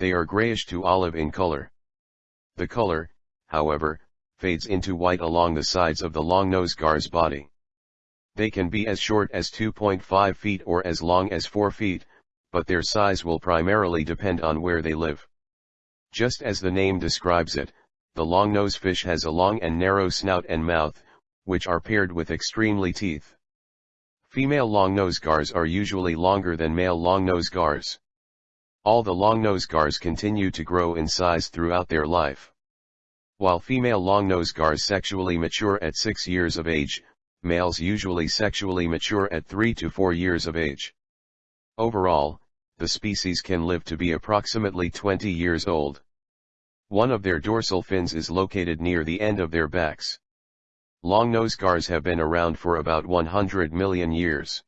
They are grayish to olive in color. The color, however, fades into white along the sides of the long-nosed gar's body. They can be as short as 2.5 feet or as long as 4 feet, but their size will primarily depend on where they live. Just as the name describes it, the long-nosed fish has a long and narrow snout and mouth, which are paired with extremely teeth. Female long-nosed gars are usually longer than male long-nosed gars. All the long-nosed gars continue to grow in size throughout their life. While female long-nosed gars sexually mature at 6 years of age, males usually sexually mature at 3 to 4 years of age. Overall, the species can live to be approximately 20 years old. One of their dorsal fins is located near the end of their backs. Long-nosed gars have been around for about 100 million years.